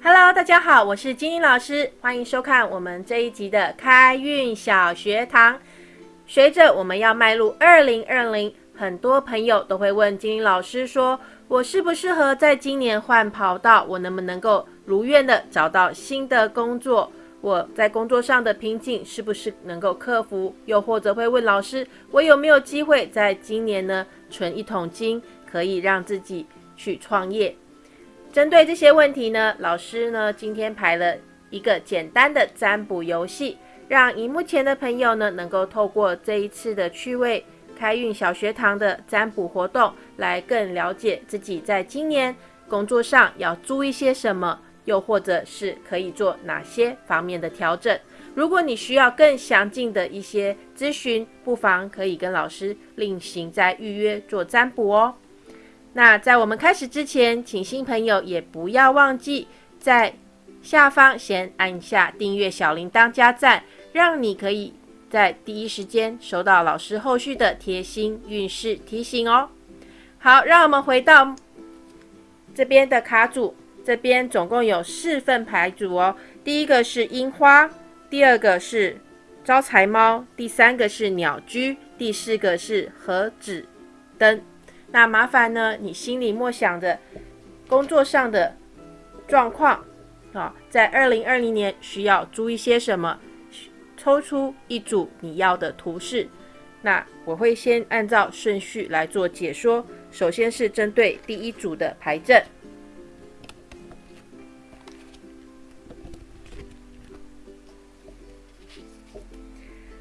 Hello，大家好，我是金英老师，欢迎收看我们这一集的开运小学堂。随着我们要迈入二零二零，很多朋友都会问金英老师说：“我适不适合在今年换跑道？我能不能够如愿的找到新的工作？我在工作上的瓶颈是不是能够克服？又或者会问老师：我有没有机会在今年呢存一桶金，可以让自己去创业？”针对这些问题呢，老师呢今天排了一个简单的占卜游戏，让荧幕前的朋友呢能够透过这一次的趣味开运小学堂的占卜活动，来更了解自己在今年工作上要注意些什么，又或者是可以做哪些方面的调整。如果你需要更详尽的一些咨询，不妨可以跟老师另行再预约做占卜哦。那在我们开始之前，请新朋友也不要忘记在下方先按下订阅小铃铛加赞，让你可以在第一时间收到老师后续的贴心运势提醒哦。好，让我们回到这边的卡组，这边总共有四份牌组哦。第一个是樱花，第二个是招财猫，第三个是鸟居，第四个是盒子灯。那麻烦呢？你心里默想着工作上的状况啊，在二零二零年需要注意些什么？抽出一组你要的图示。那我会先按照顺序来做解说。首先是针对第一组的牌阵。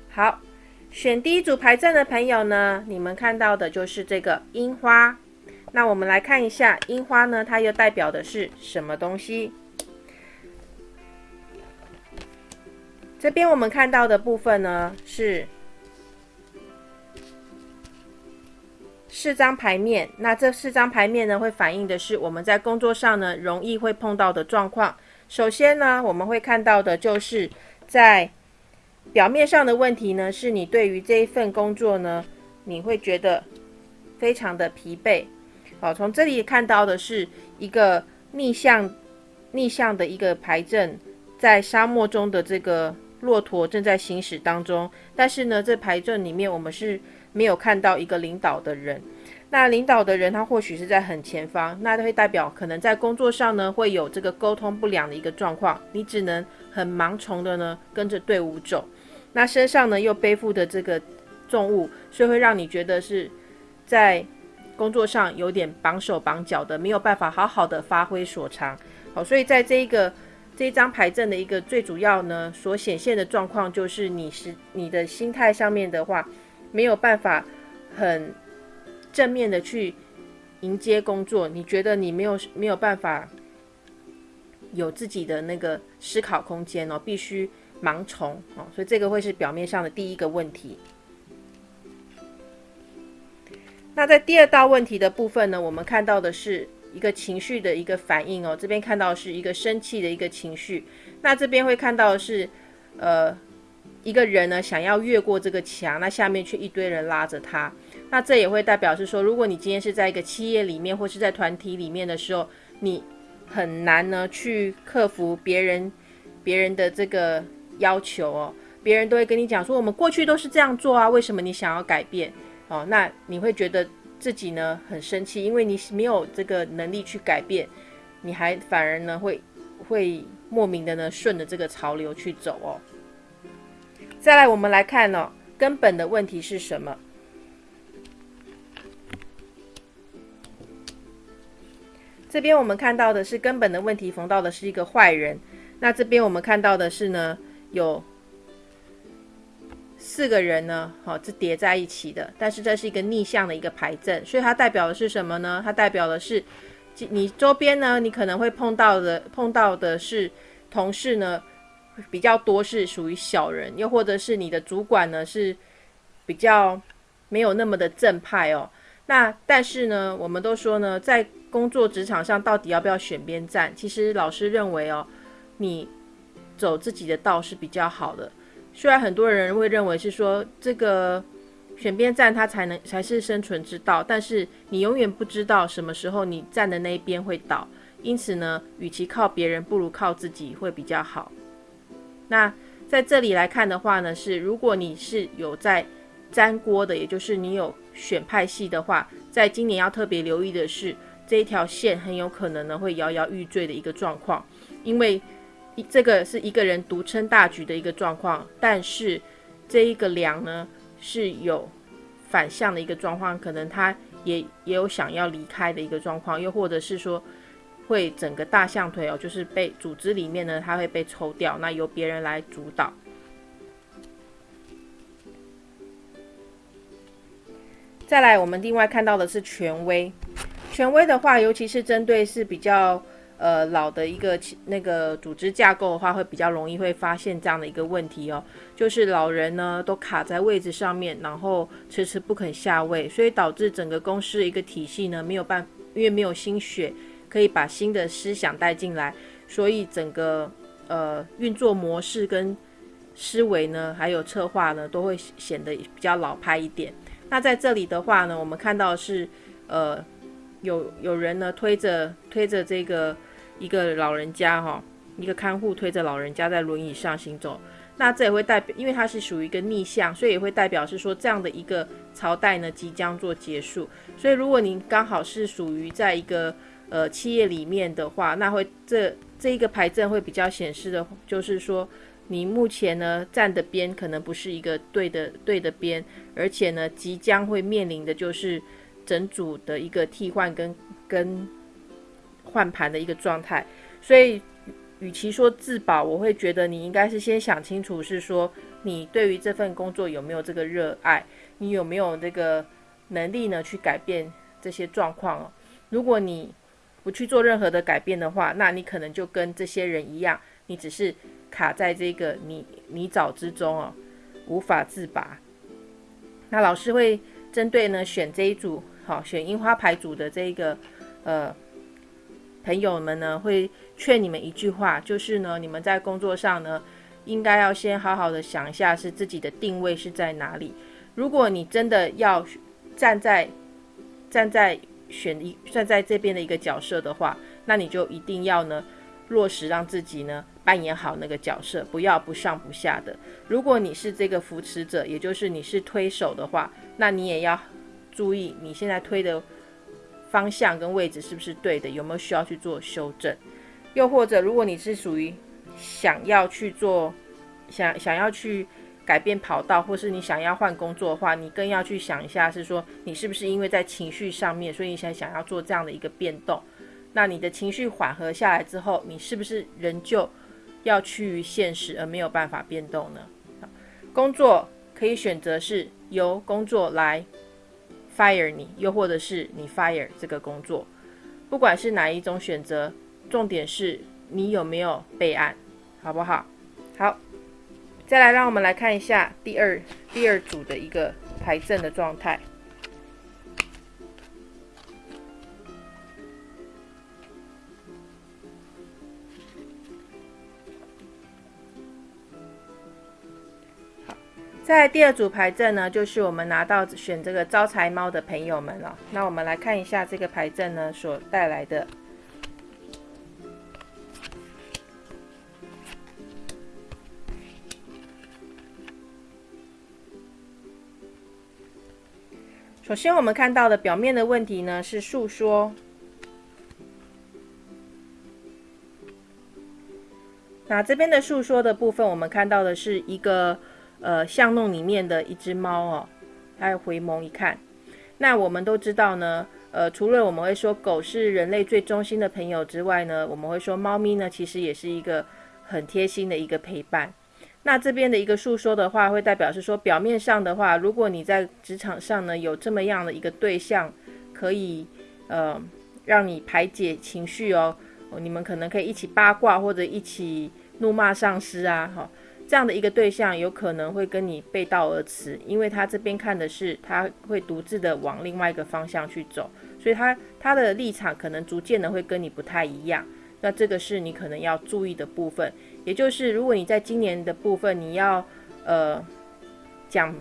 好。选第一组牌阵的朋友呢，你们看到的就是这个樱花。那我们来看一下樱花呢，它又代表的是什么东西？这边我们看到的部分呢，是四张牌面。那这四张牌面呢，会反映的是我们在工作上呢，容易会碰到的状况。首先呢，我们会看到的就是在表面上的问题呢，是你对于这一份工作呢，你会觉得非常的疲惫。好，从这里看到的是一个逆向逆向的一个牌阵，在沙漠中的这个骆驼正在行驶当中。但是呢，这牌阵里面我们是没有看到一个领导的人。那领导的人他或许是在很前方，那会代表可能在工作上呢会有这个沟通不良的一个状况，你只能很盲从的呢跟着队伍走。那身上呢又背负的这个重物，所以会让你觉得是在工作上有点绑手绑脚的，没有办法好好的发挥所长。好，所以在这一个这一张牌阵的一个最主要呢，所显现的状况就是你是你的心态上面的话，没有办法很正面的去迎接工作，你觉得你没有没有办法有自己的那个思考空间哦，必须。盲从哦，所以这个会是表面上的第一个问题。那在第二道问题的部分呢，我们看到的是一个情绪的一个反应哦。这边看到是一个生气的一个情绪，那这边会看到的是呃一个人呢想要越过这个墙，那下面却一堆人拉着他。那这也会代表是说，如果你今天是在一个企业里面或是在团体里面的时候，你很难呢去克服别人别人的这个。要求哦，别人都会跟你讲说，我们过去都是这样做啊，为什么你想要改变？哦，那你会觉得自己呢很生气，因为你没有这个能力去改变，你还反而呢会会莫名的呢顺着这个潮流去走哦。再来，我们来看哦，根本的问题是什么？这边我们看到的是根本的问题，逢到的是一个坏人。那这边我们看到的是呢？有四个人呢，好，是叠在一起的，但是这是一个逆向的一个牌阵，所以它代表的是什么呢？它代表的是，你周边呢，你可能会碰到的，碰到的是同事呢，比较多是属于小人，又或者是你的主管呢是比较没有那么的正派哦。那但是呢，我们都说呢，在工作职场上到底要不要选边站？其实老师认为哦，你。走自己的道是比较好的，虽然很多人会认为是说这个选边站他才能才是生存之道，但是你永远不知道什么时候你站的那一边会倒，因此呢，与其靠别人，不如靠自己会比较好。那在这里来看的话呢，是如果你是有在粘锅的，也就是你有选派系的话，在今年要特别留意的是，这一条线很有可能呢会摇摇欲坠的一个状况，因为这个是一个人独撑大局的一个状况，但是这一个梁呢是有反向的一个状况，可能他也也有想要离开的一个状况，又或者是说。会整个大象腿哦，就是被组织里面呢，它会被抽掉，那由别人来主导。再来，我们另外看到的是权威。权威的话，尤其是针对是比较呃老的一个那个组织架构的话，会比较容易会发现这样的一个问题哦，就是老人呢都卡在位置上面，然后迟迟不肯下位，所以导致整个公司的一个体系呢没有办，因为没有心血。可以把新的思想带进来，所以整个呃运作模式跟思维呢，还有策划呢，都会显得比较老派一点。那在这里的话呢，我们看到是呃有有人呢推着推着这个一个老人家哈，一个看护推着老人家在轮椅上行走。那这也会代表，因为它是属于一个逆向，所以也会代表是说这样的一个朝代呢即将做结束。所以如果您刚好是属于在一个呃，企业里面的话，那会这这一个牌阵会比较显示的，就是说你目前呢站的边可能不是一个对的对的边，而且呢即将会面临的就是整组的一个替换跟跟换盘的一个状态。所以，与其说自保，我会觉得你应该是先想清楚，是说你对于这份工作有没有这个热爱，你有没有这个能力呢去改变这些状况哦。如果你不去做任何的改变的话，那你可能就跟这些人一样，你只是卡在这个泥泥沼之中哦，无法自拔。那老师会针对呢选这一组，好选樱花牌组的这个呃朋友们呢，会劝你们一句话，就是呢，你们在工作上呢，应该要先好好的想一下，是自己的定位是在哪里。如果你真的要站在站在选一站在这边的一个角色的话，那你就一定要呢落实让自己呢扮演好那个角色，不要不上不下的。如果你是这个扶持者，也就是你是推手的话，那你也要注意你现在推的方向跟位置是不是对的，有没有需要去做修正。又或者，如果你是属于想要去做想想要去。改变跑道，或是你想要换工作的话，你更要去想一下，是说你是不是因为在情绪上面，所以你才想要做这样的一个变动。那你的情绪缓和下来之后，你是不是仍旧要趋于现实而没有办法变动呢？工作可以选择是由工作来 fire 你，又或者是你 fire 这个工作，不管是哪一种选择，重点是你有没有备案，好不好？好。再来，让我们来看一下第二第二组的一个牌阵的状态。在第二组牌阵呢，就是我们拿到选这个招财猫的朋友们了。那我们来看一下这个牌阵呢所带来的。首先，我们看到的表面的问题呢是诉说。那这边的诉说的部分，我们看到的是一个呃巷弄里面的一只猫哦，它回眸一看。那我们都知道呢，呃，除了我们会说狗是人类最忠心的朋友之外呢，我们会说猫咪呢其实也是一个很贴心的一个陪伴。那这边的一个诉说的话，会代表是说，表面上的话，如果你在职场上呢有这么样的一个对象，可以呃让你排解情绪哦，你们可能可以一起八卦或者一起怒骂上司啊，哈，这样的一个对象有可能会跟你背道而驰，因为他这边看的是他会独自的往另外一个方向去走，所以他他的立场可能逐渐的会跟你不太一样。那这个是你可能要注意的部分，也就是如果你在今年的部分你要呃讲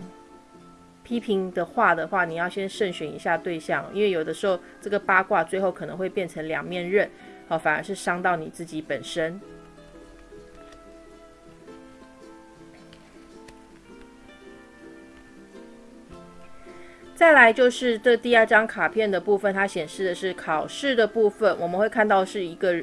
批评的话的话，你要先慎选一下对象，因为有的时候这个八卦最后可能会变成两面刃，好，反而是伤到你自己本身。再来就是这第二张卡片的部分，它显示的是考试的部分。我们会看到是一个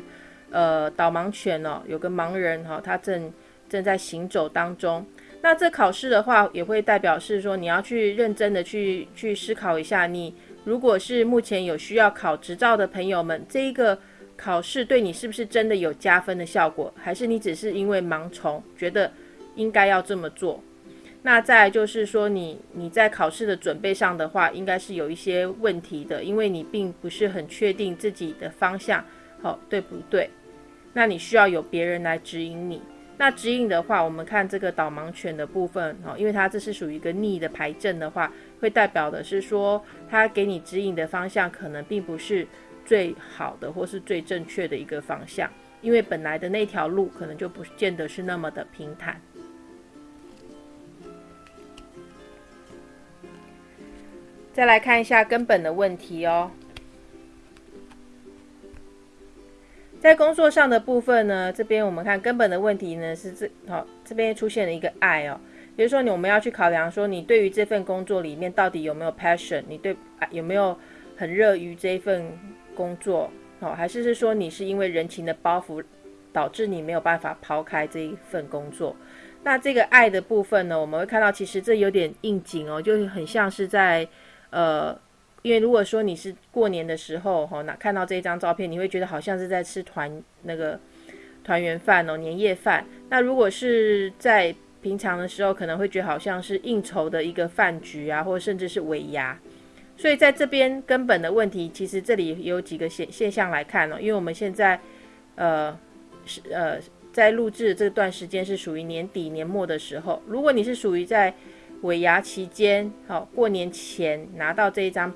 呃导盲犬哦，有个盲人哈，他正正在行走当中。那这考试的话，也会代表是说你要去认真的去去思考一下，你如果是目前有需要考执照的朋友们，这一个考试对你是不是真的有加分的效果，还是你只是因为盲从觉得应该要这么做？那再就是说，你你在考试的准备上的话，应该是有一些问题的，因为你并不是很确定自己的方向，好对不对？那你需要有别人来指引你。那指引的话，我们看这个导盲犬的部分，哦，因为它这是属于一个逆的牌阵的话，会代表的是说，它给你指引的方向可能并不是最好的或是最正确的一个方向，因为本来的那条路可能就不见得是那么的平坦。再来看一下根本的问题哦，在工作上的部分呢，这边我们看根本的问题呢是这好，这边出现了一个爱哦，比如说你我们要去考量说你对于这份工作里面到底有没有 passion，你对有没有很热于这一份工作哦，还是是说你是因为人情的包袱导致你没有办法抛开这一份工作？那这个爱的部分呢，我们会看到其实这有点应景哦，就很像是在。呃，因为如果说你是过年的时候哈，那看到这一张照片，你会觉得好像是在吃团那个团圆饭哦，年夜饭。那如果是在平常的时候，可能会觉得好像是应酬的一个饭局啊，或者甚至是尾牙。所以在这边根本的问题，其实这里有几个现现象来看哦，因为我们现在呃是呃在录制这段时间是属于年底年末的时候，如果你是属于在尾牙期间，好，过年前拿到这一张，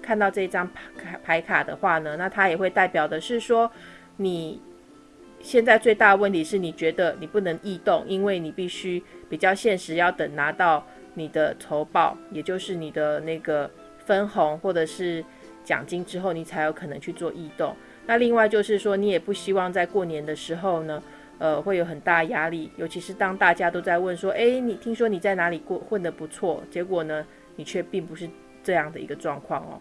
看到这一张牌牌卡的话呢，那它也会代表的是说，你现在最大的问题是你觉得你不能异动，因为你必须比较现实，要等拿到你的酬报，也就是你的那个分红或者是奖金之后，你才有可能去做异动。那另外就是说，你也不希望在过年的时候呢。呃，会有很大压力，尤其是当大家都在问说：“哎，你听说你在哪里过混得不错？”结果呢，你却并不是这样的一个状况哦。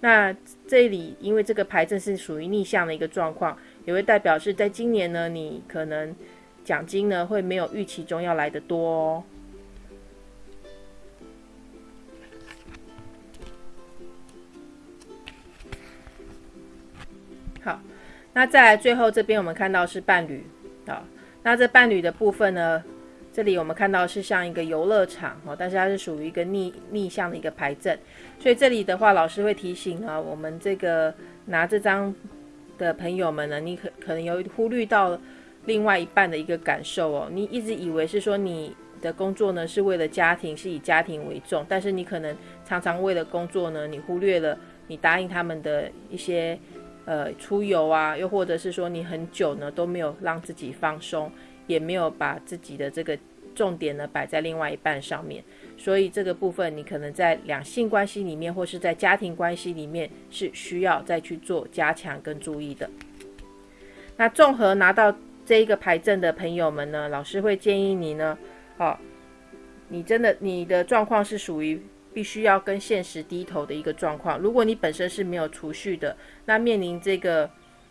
那这里因为这个牌阵是属于逆向的一个状况，也会代表是在今年呢，你可能奖金呢会没有预期中要来的多哦。好，那再来最后这边我们看到是伴侣。那这伴侣的部分呢？这里我们看到是像一个游乐场哦，但是它是属于一个逆逆向的一个牌阵，所以这里的话，老师会提醒啊，我们这个拿这张的朋友们呢，你可可能有忽略到另外一半的一个感受哦，你一直以为是说你的工作呢是为了家庭，是以家庭为重，但是你可能常常为了工作呢，你忽略了你答应他们的一些。呃，出游啊，又或者是说你很久呢都没有让自己放松，也没有把自己的这个重点呢摆在另外一半上面，所以这个部分你可能在两性关系里面，或是在家庭关系里面是需要再去做加强跟注意的。那综合拿到这一个牌阵的朋友们呢，老师会建议你呢，哦，你真的你的状况是属于。必须要跟现实低头的一个状况。如果你本身是没有储蓄的，那面临这个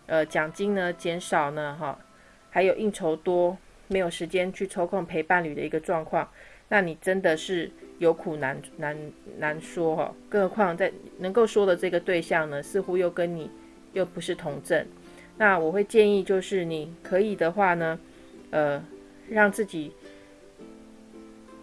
呃奖金呢减少呢，哈，还有应酬多，没有时间去抽空陪伴侣的一个状况，那你真的是有苦难难难说哈。更何况在能够说的这个对象呢，似乎又跟你又不是同症。那我会建议就是你可以的话呢，呃，让自己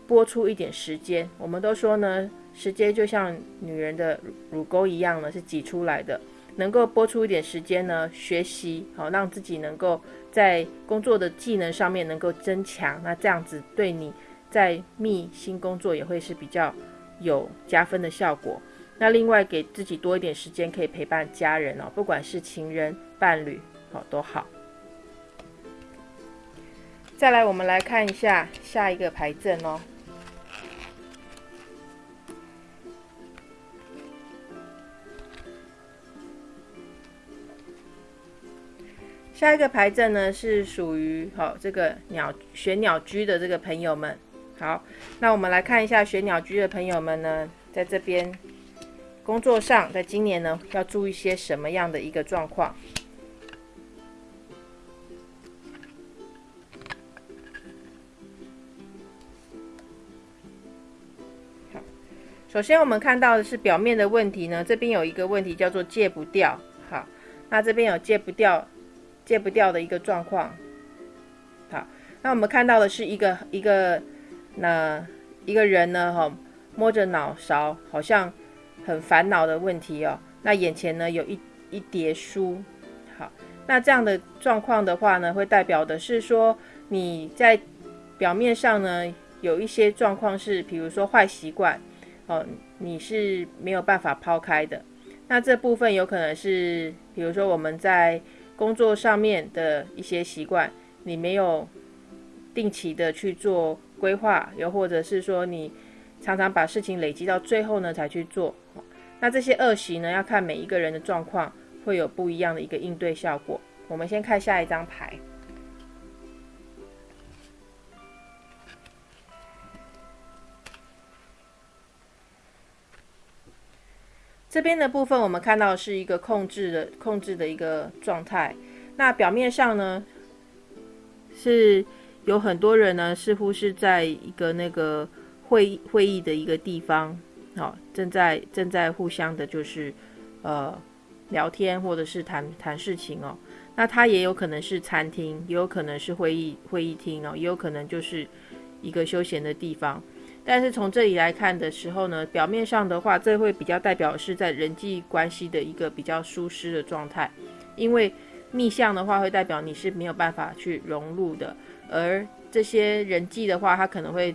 拨出一点时间。我们都说呢。时间就像女人的乳沟一样呢，是挤出来的。能够拨出一点时间呢，学习好，让自己能够在工作的技能上面能够增强。那这样子对你在觅新工作也会是比较有加分的效果。那另外给自己多一点时间，可以陪伴家人哦，不管是情人、伴侣，好都好。再来，我们来看一下下一个牌阵哦。下一个牌阵呢是属于好这个鸟玄鸟居的这个朋友们。好，那我们来看一下玄鸟居的朋友们呢，在这边工作上，在今年呢要注意些什么样的一个状况？好，首先我们看到的是表面的问题呢，这边有一个问题叫做戒不掉。好，那这边有戒不掉。戒不掉的一个状况，好，那我们看到的是一个一个那一个人呢，哈，摸着脑勺，好像很烦恼的问题哦。那眼前呢有一一叠书，好，那这样的状况的话呢，会代表的是说你在表面上呢有一些状况是，比如说坏习惯，哦，你是没有办法抛开的。那这部分有可能是，比如说我们在工作上面的一些习惯，你没有定期的去做规划，又或者是说你常常把事情累积到最后呢才去做，那这些恶习呢，要看每一个人的状况，会有不一样的一个应对效果。我们先看下一张牌，这边的部分我们看到是一个控制的控制的一个状态。那表面上呢，是有很多人呢，似乎是在一个那个会议会议的一个地方，好，正在正在互相的，就是呃聊天或者是谈谈事情哦。那它也有可能是餐厅，也有可能是会议会议厅哦，也有可能就是一个休闲的地方。但是从这里来看的时候呢，表面上的话，这会比较代表是在人际关系的一个比较舒适的状态，因为逆向的话会代表你是没有办法去融入的，而这些人际的话，它可能会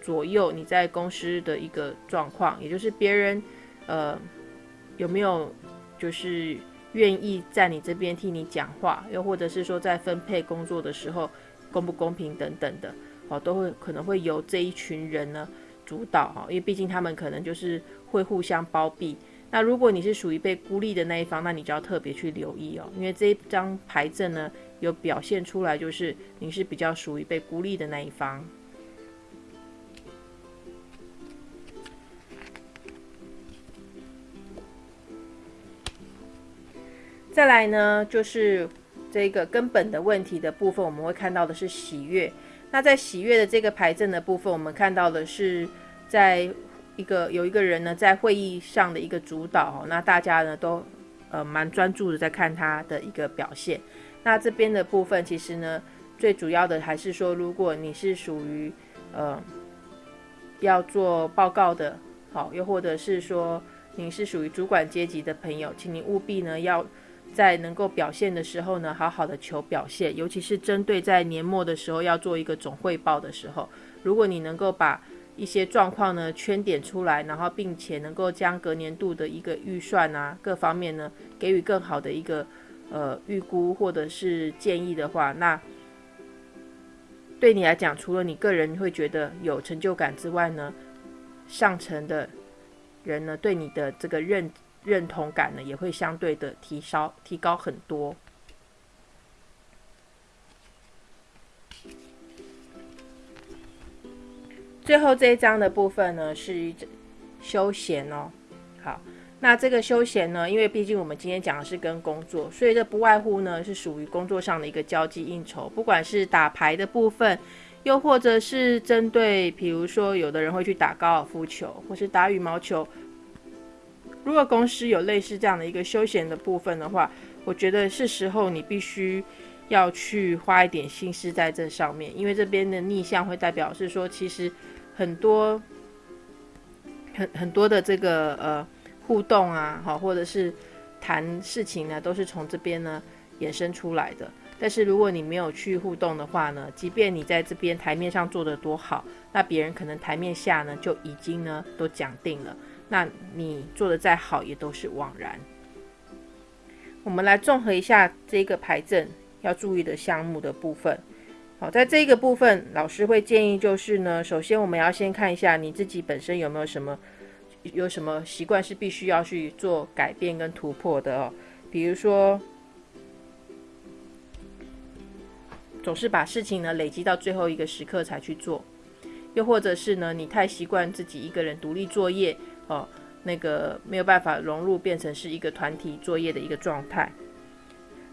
左右你在公司的一个状况，也就是别人呃有没有就是愿意在你这边替你讲话，又或者是说在分配工作的时候公不公平等等的。哦，都会可能会由这一群人呢主导哈，因为毕竟他们可能就是会互相包庇。那如果你是属于被孤立的那一方，那你就要特别去留意哦，因为这一张牌阵呢有表现出来，就是你是比较属于被孤立的那一方。再来呢，就是这个根本的问题的部分，我们会看到的是喜悦。那在喜悦的这个牌阵的部分，我们看到的是，在一个有一个人呢，在会议上的一个主导，那大家呢都呃蛮专注的在看他的一个表现。那这边的部分，其实呢，最主要的还是说，如果你是属于呃要做报告的，好，又或者是说你是属于主管阶级的朋友，请你务必呢要。在能够表现的时候呢，好好的求表现，尤其是针对在年末的时候要做一个总汇报的时候，如果你能够把一些状况呢圈点出来，然后并且能够将隔年度的一个预算啊各方面呢给予更好的一个呃预估或者是建议的话，那对你来讲，除了你个人会觉得有成就感之外呢，上层的人呢对你的这个认。认同感呢也会相对的提高提高很多。最后这一章的部分呢是休闲哦。好，那这个休闲呢，因为毕竟我们今天讲的是跟工作，所以这不外乎呢是属于工作上的一个交际应酬，不管是打牌的部分，又或者是针对，比如说有的人会去打高尔夫球，或是打羽毛球。如果公司有类似这样的一个休闲的部分的话，我觉得是时候你必须要去花一点心思在这上面，因为这边的逆向会代表是说，其实很多很很多的这个呃互动啊，好，或者是谈事情呢，都是从这边呢衍生出来的。但是如果你没有去互动的话呢，即便你在这边台面上做的多好，那别人可能台面下呢就已经呢都讲定了。那你做的再好也都是枉然。我们来综合一下这个牌阵要注意的项目的部分。好，在这个部分，老师会建议就是呢，首先我们要先看一下你自己本身有没有什么有什么习惯是必须要去做改变跟突破的哦。比如说，总是把事情呢累积到最后一个时刻才去做，又或者是呢你太习惯自己一个人独立作业哦，那个没有办法融入变成是一个团体作业的一个状态。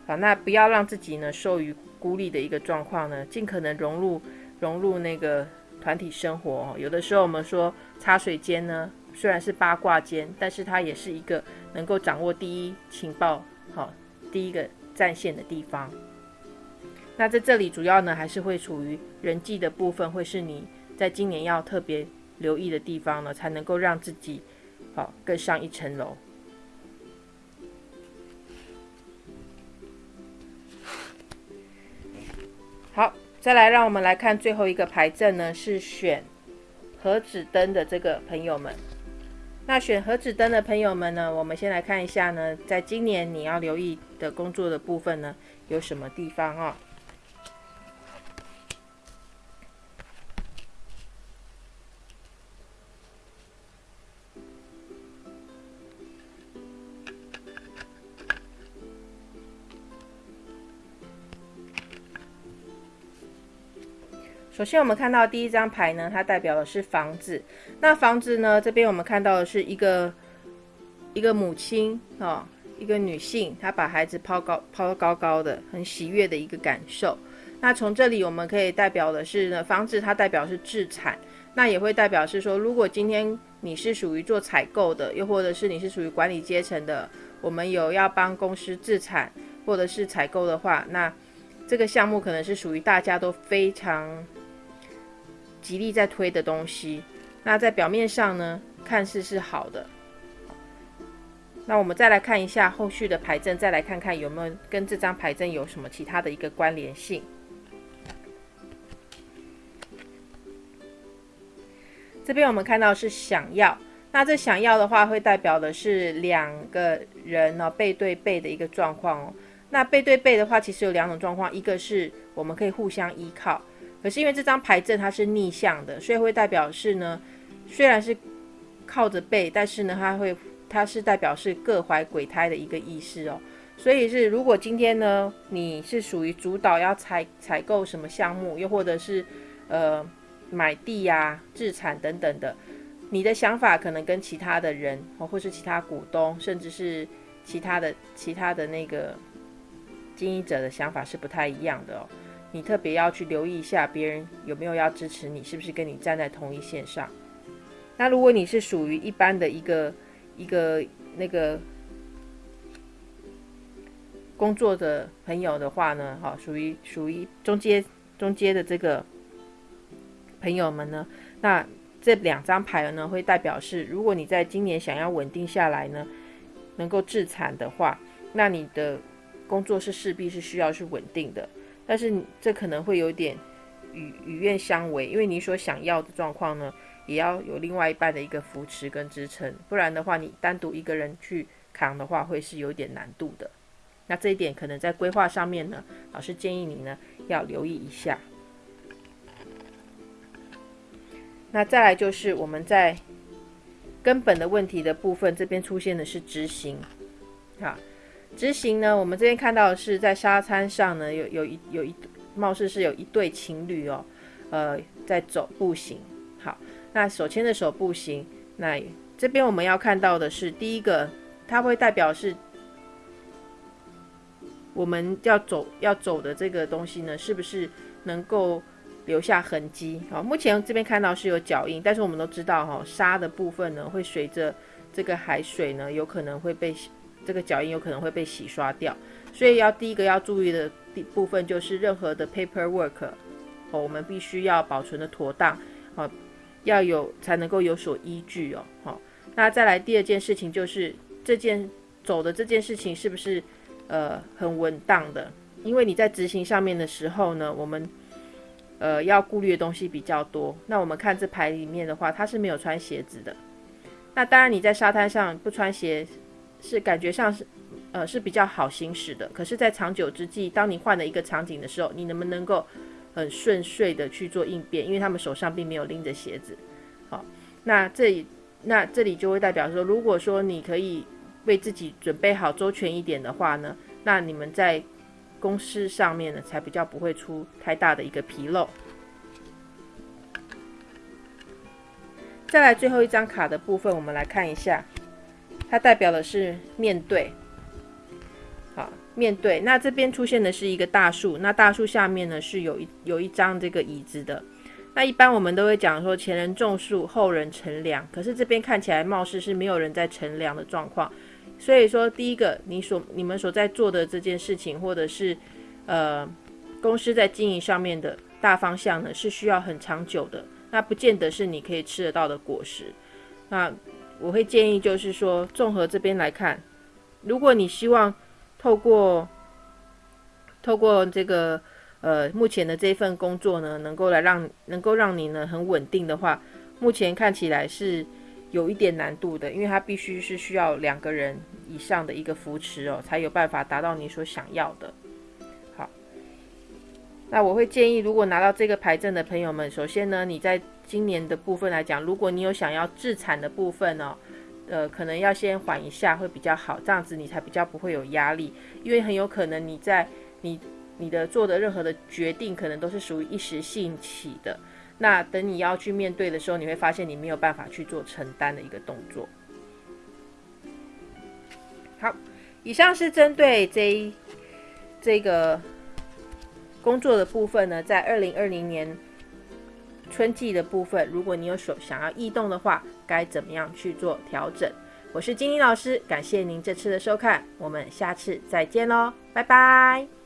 好，那不要让自己呢受于孤立的一个状况呢，尽可能融入融入那个团体生活。哦有的时候我们说茶水间呢，虽然是八卦间，但是它也是一个能够掌握第一情报、好第一个战线的地方。那在这里主要呢，还是会处于人际的部分，会是你在今年要特别留意的地方呢，才能够让自己好更上一层楼。好，再来，让我们来看最后一个牌阵呢，是选盒子灯的这个朋友们。那选盒子灯的朋友们呢，我们先来看一下呢，在今年你要留意的工作的部分呢，有什么地方啊？首先，我们看到第一张牌呢，它代表的是房子。那房子呢，这边我们看到的是一个一个母亲哦，一个女性，她把孩子抛高抛高高的，很喜悦的一个感受。那从这里我们可以代表的是呢，房子它代表是自产，那也会代表是说，如果今天你是属于做采购的，又或者是你是属于管理阶层的，我们有要帮公司自产或者是采购的话，那这个项目可能是属于大家都非常。极力在推的东西，那在表面上呢，看似是好的。那我们再来看一下后续的牌阵，再来看看有没有跟这张牌阵有什么其他的一个关联性。这边我们看到是想要，那这想要的话，会代表的是两个人呢背对背的一个状况哦。那背对背的话，其实有两种状况，一个是我们可以互相依靠。可是因为这张牌阵它是逆向的，所以会代表是呢，虽然是靠着背，但是呢，它会它是代表是各怀鬼胎的一个意思哦。所以是如果今天呢，你是属于主导要采采购什么项目，又或者是呃买地呀、自产等等的，你的想法可能跟其他的人哦，或是其他股东，甚至是其他的其他的那个经营者的想法是不太一样的哦。你特别要去留意一下，别人有没有要支持你，是不是跟你站在同一线上？那如果你是属于一般的一个一个那个工作的朋友的话呢，哈，属于属于中间中间的这个朋友们呢，那这两张牌呢，会代表是，如果你在今年想要稳定下来呢，能够自产的话，那你的工作是势必是需要是稳定的。但是这可能会有点与与愿相违，因为你所想要的状况呢，也要有另外一半的一个扶持跟支撑，不然的话，你单独一个人去扛的话，会是有点难度的。那这一点可能在规划上面呢，老师建议你呢要留意一下。那再来就是我们在根本的问题的部分，这边出现的是执行，好。执行呢，我们这边看到的是在沙滩上呢，有有一有一貌似是有一对情侣哦，呃，在走步行。好，那手牵着手步行。那这边我们要看到的是第一个，它会代表是我们要走要走的这个东西呢，是不是能够留下痕迹？好，目前这边看到是有脚印，但是我们都知道哈，沙的部分呢，会随着这个海水呢，有可能会被。这个脚印有可能会被洗刷掉，所以要第一个要注意的地部分就是任何的 paperwork，哦，我们必须要保存的妥当，哦，要有才能够有所依据哦，好，那再来第二件事情就是这件走的这件事情是不是呃很稳当的？因为你在执行上面的时候呢，我们呃要顾虑的东西比较多。那我们看这牌里面的话，它是没有穿鞋子的。那当然你在沙滩上不穿鞋。是感觉上是，呃，是比较好行驶的。可是，在长久之际，当你换了一个场景的时候，你能不能够很顺遂的去做应变？因为他们手上并没有拎着鞋子。好，那这里，那这里就会代表说，如果说你可以为自己准备好周全一点的话呢，那你们在公司上面呢，才比较不会出太大的一个纰漏。再来最后一张卡的部分，我们来看一下，它代表的是面对。好，面对。那这边出现的是一个大树，那大树下面呢是有一有一张这个椅子的。那一般我们都会讲说前人种树，后人乘凉。可是这边看起来貌似是没有人在乘凉的状况。所以说，第一个，你所你们所在做的这件事情，或者是呃公司在经营上面的大方向呢，是需要很长久的。那不见得是你可以吃得到的果实。那我会建议就是说，综合这边来看，如果你希望透过透过这个呃目前的这份工作呢，能够来让能够让你呢很稳定的话，目前看起来是有一点难度的，因为它必须是需要两个人以上的一个扶持哦，才有办法达到你所想要的。好那我会建议，如果拿到这个牌证的朋友们，首先呢，你在今年的部分来讲，如果你有想要自产的部分哦，呃，可能要先缓一下会比较好，这样子你才比较不会有压力，因为很有可能你在你你的做的任何的决定，可能都是属于一时兴起的，那等你要去面对的时候，你会发现你没有办法去做承担的一个动作。好，以上是针对这一这个。工作的部分呢，在二零二零年春季的部分，如果你有所想要异动的话，该怎么样去做调整？我是金妮老师，感谢您这次的收看，我们下次再见喽，拜拜。